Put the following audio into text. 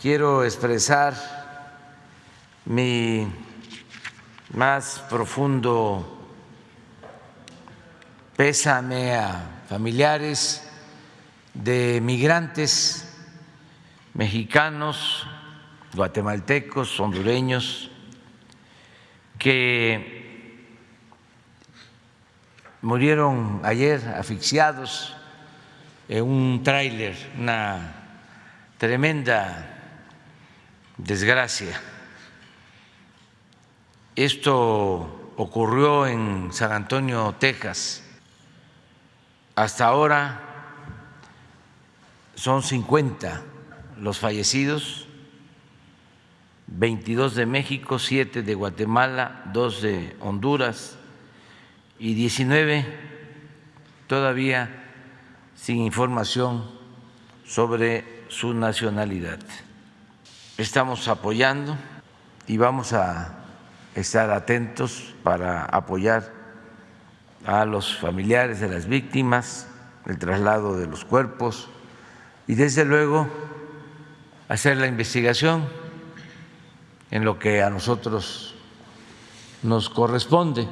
quiero expresar mi más profundo pésame a familiares de migrantes mexicanos, guatemaltecos, hondureños, que murieron ayer asfixiados en un tráiler, una tremenda desgracia. Esto ocurrió en San Antonio, Texas. Hasta ahora son 50 los fallecidos, 22 de México, 7 de Guatemala, 2 de Honduras y 19 todavía sin información sobre su nacionalidad. Estamos apoyando y vamos a estar atentos para apoyar a los familiares de las víctimas, el traslado de los cuerpos y desde luego hacer la investigación en lo que a nosotros nos corresponde.